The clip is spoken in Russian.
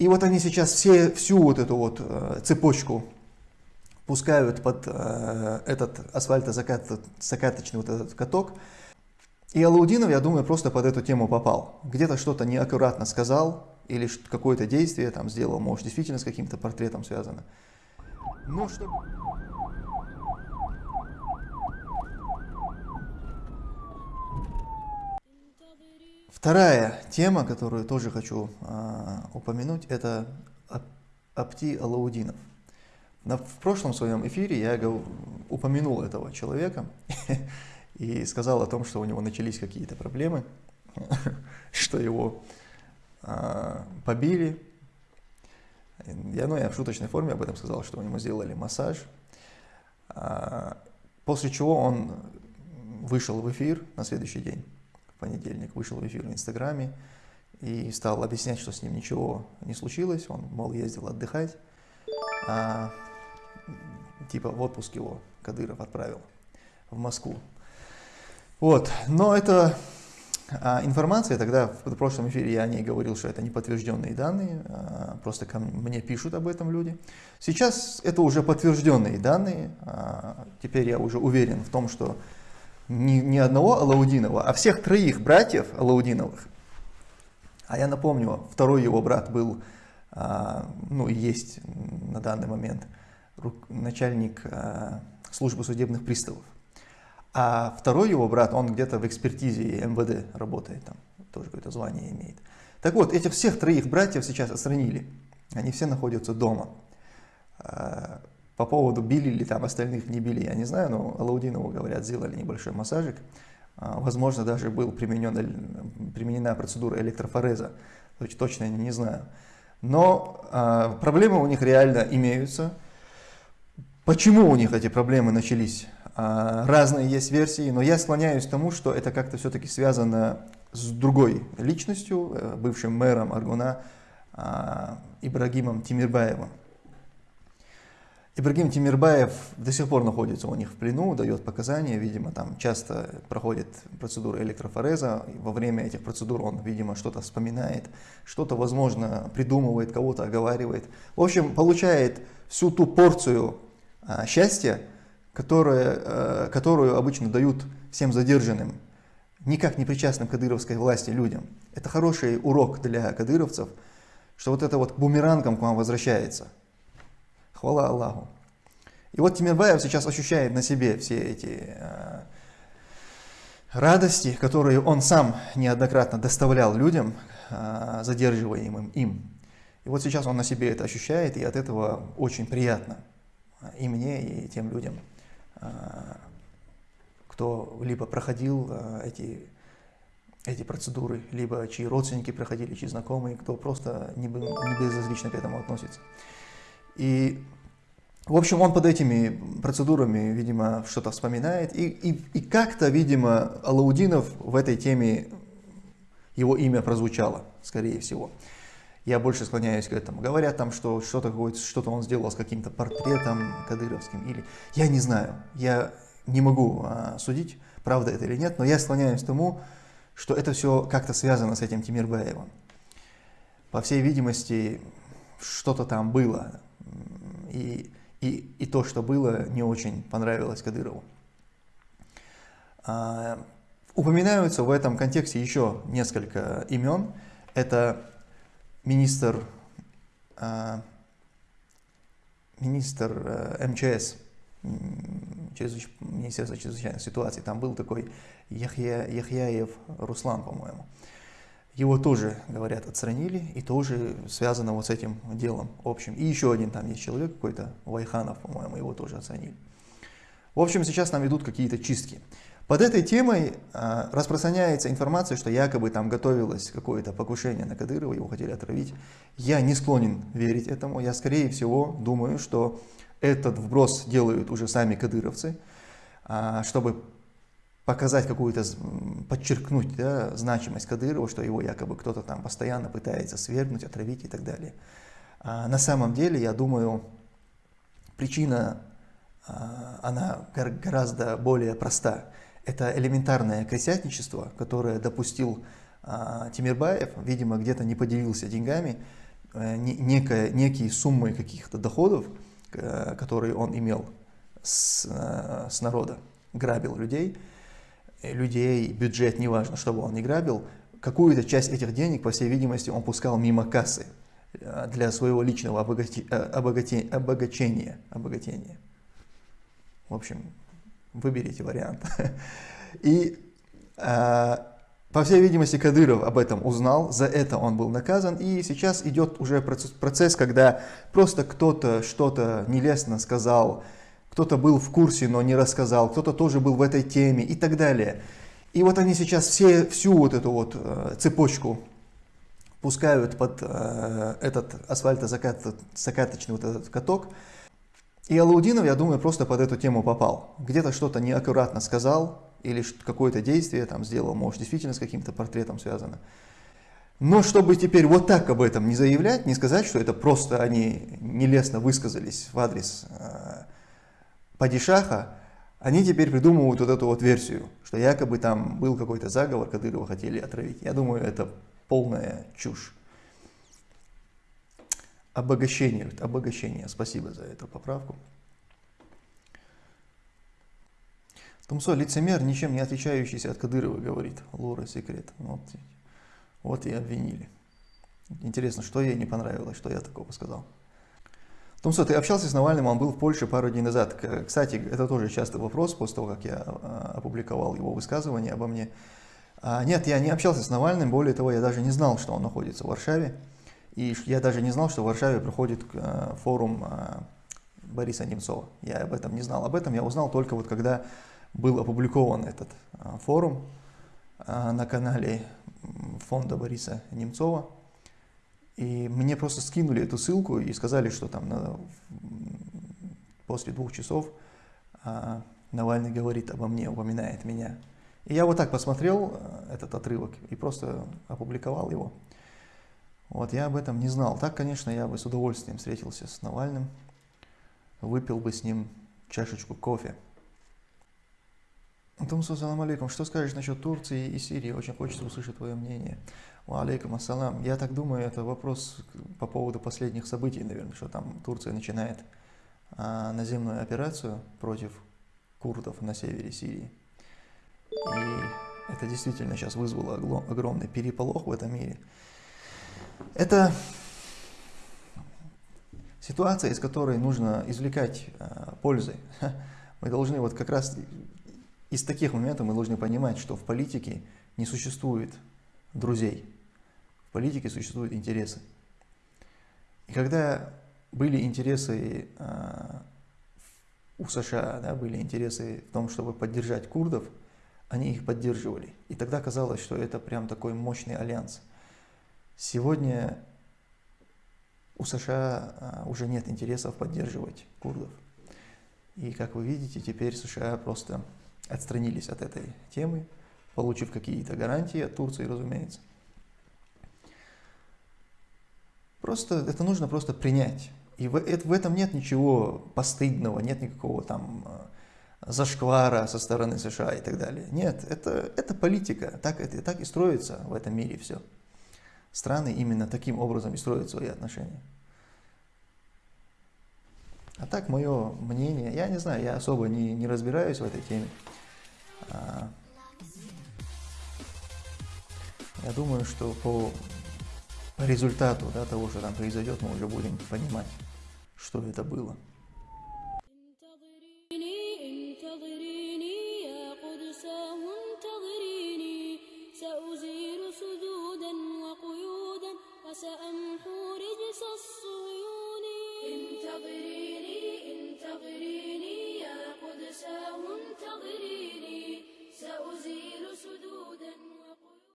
И вот они сейчас все, всю вот эту вот э, цепочку пускают под э, этот асфальтозакаточный вот этот каток. И Алаудинов, я думаю, просто под эту тему попал. Где-то что-то неаккуратно сказал, или какое-то действие там сделал, может, действительно с каким-то портретом связано. Но что... Вторая тема, которую тоже хочу э, упомянуть, это Апти Алаудинов. На, в прошлом своем эфире я упомянул этого человека и сказал о том, что у него начались какие-то проблемы, что его э, побили. Я, ну, я в шуточной форме об этом сказал, что у него сделали массаж. Э, после чего он вышел в эфир на следующий день понедельник вышел в эфир в Инстаграме и стал объяснять, что с ним ничего не случилось, он, мол, ездил отдыхать, а, типа в отпуск его Кадыров отправил в Москву. Вот, но это а, информация, тогда в прошлом эфире я о ней говорил, что это неподтвержденные данные, а, просто ко мне пишут об этом люди. Сейчас это уже подтвержденные данные, а, теперь я уже уверен в том, что не, не одного Алаудинова, а всех троих братьев Алаудиновых. А я напомню, второй его брат был, а, ну и есть на данный момент, начальник а, службы судебных приставов. А второй его брат, он где-то в экспертизе МВД работает, там тоже какое-то звание имеет. Так вот, этих всех троих братьев сейчас отстранили. Они все находятся дома. А, по поводу били ли там остальных не били, я не знаю, но Алаудинову, говорят, сделали небольшой массажик. А, возможно, даже был применен, применена процедура электрофореза, точно не знаю. Но а, проблемы у них реально имеются. Почему у них эти проблемы начались? А, разные есть версии, но я склоняюсь к тому, что это как-то все-таки связано с другой личностью, э, бывшим мэром Аргуна Ибрагимом Тимирбаевым. Ибрагим Тимирбаев до сих пор находится у них в плену, дает показания, видимо, там часто проходит процедура электрофореза, во время этих процедур он, видимо, что-то вспоминает, что-то, возможно, придумывает, кого-то оговаривает. В общем, получает всю ту порцию а, счастья, которая, а, которую обычно дают всем задержанным, никак не причастным к кадыровской власти людям. Это хороший урок для кадыровцев, что вот это вот бумерангом к вам возвращается – Хвала Аллаху. И вот Тимирбаев сейчас ощущает на себе все эти э, радости, которые он сам неоднократно доставлял людям, э, задерживаемым им. И вот сейчас он на себе это ощущает, и от этого очень приятно и мне, и тем людям, э, кто либо проходил э, эти, эти процедуры, либо чьи родственники проходили, чьи знакомые, кто просто не, не безразлично к этому относится. И, в общем, он под этими процедурами, видимо, что-то вспоминает. И, и, и как-то, видимо, Алаудинов в этой теме, его имя прозвучало, скорее всего. Я больше склоняюсь к этому. Говорят там, что что-то что он сделал с каким-то портретом кадыровским. Или... Я не знаю, я не могу а, судить, правда это или нет, но я склоняюсь к тому, что это все как-то связано с этим Тимирбаевым. По всей видимости, что-то там было и, и, и то, что было, не очень понравилось Кадырову. А, упоминаются в этом контексте еще несколько имен. Это министр, а, министр а, МЧС, Министерство чрезвычайных ситуаций, там был такой Яхья, Яхьяев Руслан, по-моему. Его тоже, говорят, отстранили, и тоже связано вот с этим делом общим. И еще один там есть человек какой-то, Вайханов, по-моему, его тоже отстранили. В общем, сейчас нам идут какие-то чистки. Под этой темой э, распространяется информация, что якобы там готовилось какое-то покушение на Кадырова, его хотели отравить. Я не склонен верить этому. Я, скорее всего, думаю, что этот вброс делают уже сами кадыровцы, э, чтобы показать какую-то, подчеркнуть да, значимость Кадырова, что его якобы кто-то там постоянно пытается свергнуть, отравить и так далее. А на самом деле, я думаю, причина, а, она гораздо более проста. Это элементарное крестьянничество, которое допустил а, Тимирбаев, видимо, где-то не поделился деньгами, э, некая, некие суммы каких-то доходов, э, которые он имел с, с народа, грабил людей, людей, бюджет, неважно, что бы он не грабил, какую-то часть этих денег, по всей видимости, он пускал мимо кассы для своего личного обогати, обогати, обогачения. В общем, выберите вариант. И по всей видимости, Кадыров об этом узнал, за это он был наказан, и сейчас идет уже процесс, когда просто кто-то что-то нелестно сказал, кто-то был в курсе, но не рассказал, кто-то тоже был в этой теме и так далее. И вот они сейчас все, всю вот эту вот э, цепочку пускают под э, этот асфальтозакаточный вот этот каток. И Алаудинов, я думаю, просто под эту тему попал. Где-то что-то неаккуратно сказал, или какое-то действие там сделал, может, действительно с каким-то портретом связано. Но чтобы теперь вот так об этом не заявлять, не сказать, что это просто они нелестно высказались в адрес э, падишаха, они теперь придумывают вот эту вот версию, что якобы там был какой-то заговор, Кадырова хотели отравить. Я думаю, это полная чушь. Обогащение, обогащение. Спасибо за эту поправку. Тумсо лицемер, ничем не отличающийся от Кадырова, говорит Лора Секрет. Вот, вот и обвинили. Интересно, что ей не понравилось, что я такого сказал. Тумсо, ты общался с Навальным, он был в Польше пару дней назад. Кстати, это тоже частый вопрос после того, как я а, опубликовал его высказывание обо мне. А, нет, я не общался с Навальным, более того, я даже не знал, что он находится в Варшаве. И я даже не знал, что в Варшаве проходит а, форум Бориса Немцова. Я об этом не знал. Об этом я узнал только вот когда был опубликован этот форум на канале фонда Бориса Немцова. И мне просто скинули эту ссылку и сказали, что там на, после двух часов а, Навальный говорит обо мне, упоминает меня. И я вот так посмотрел этот отрывок и просто опубликовал его. Вот я об этом не знал. Так, конечно, я бы с удовольствием встретился с Навальным, выпил бы с ним чашечку кофе. Тумсу, салам алейкум. Что скажешь насчет Турции и Сирии? Очень хочется услышать твое мнение. Алейкум ассалам. Я так думаю, это вопрос по поводу последних событий, наверное, что там Турция начинает а, наземную операцию против курдов на севере Сирии. И это действительно сейчас вызвало огромный переполох в этом мире. Это ситуация, из которой нужно извлекать а, пользы. Мы должны вот как раз из таких моментов мы должны понимать, что в политике не существует друзей. В политике существуют интересы. И когда были интересы э, у США, да, были интересы в том, чтобы поддержать курдов, они их поддерживали. И тогда казалось, что это прям такой мощный альянс. Сегодня у США э, уже нет интересов поддерживать курдов. И как вы видите, теперь США просто отстранились от этой темы, получив какие-то гарантии от Турции, разумеется. Просто это нужно просто принять. И в, это, в этом нет ничего постыдного, нет никакого там э, зашквара со стороны США и так далее. Нет, это, это политика, так, это, так и строится в этом мире все. Страны именно таким образом и строят свои отношения. А так, мое мнение, я не знаю, я особо не, не разбираюсь в этой теме. А, я думаю, что по, по результату да, того, что там произойдет, мы уже будем понимать, что это было.